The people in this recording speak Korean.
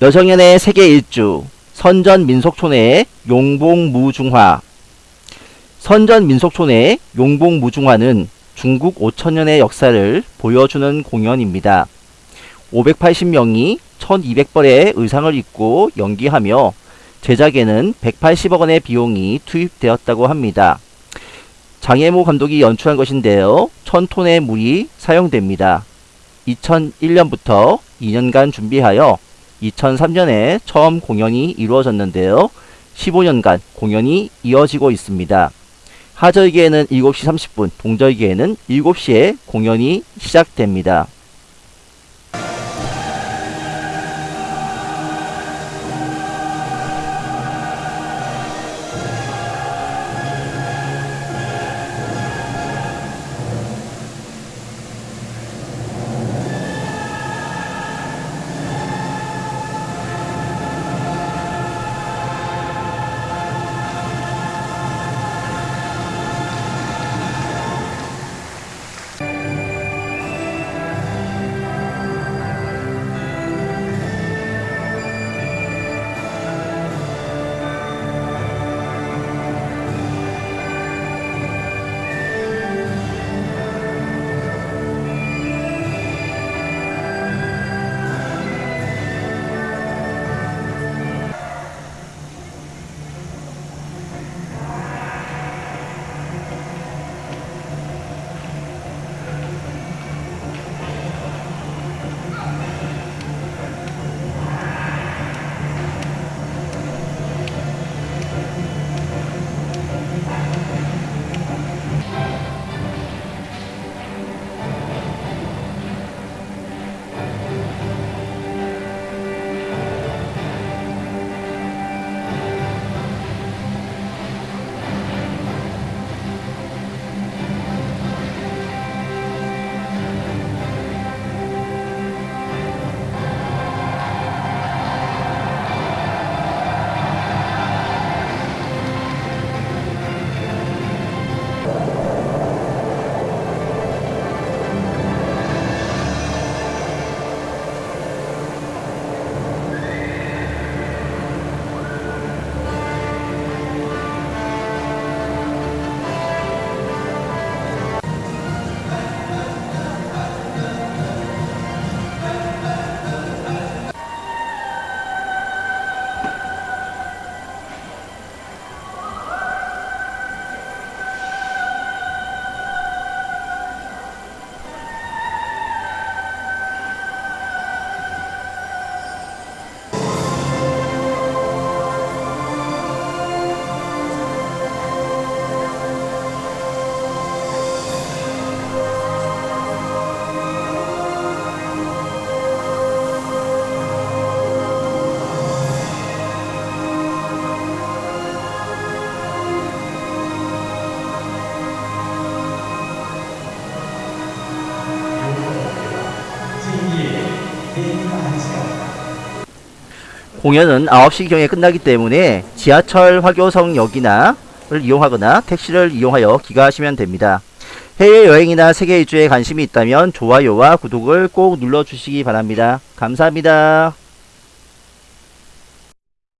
여정연의 세계 일주 선전 민속촌의 용봉무중화 선전 민속촌의 용봉무중화는 중국 5천년의 역사를 보여주는 공연입니다. 580명이 1200벌의 의상을 입고 연기하며 제작에는 180억 원의 비용이 투입되었다고 합니다. 장혜모 감독이 연출한 것인데요. 1000톤의 물이 사용됩니다. 2001년부터 2년간 준비하여 2003년에 처음 공연이 이루어졌는데요. 15년간 공연이 이어지고 있습니다. 하절기에는 7시 30분, 동절기에는 7시에 공연이 시작됩니다. 공연은 9시경에 끝나기 때문에 지하철 화교성역이나 를 이용하거나 택시를 이용하여 귀가하시면 됩니다. 해외여행이나 세계 일주에 관심이 있다면 좋아요와 구독을 꼭 눌러주시기 바랍니다. 감사합니다.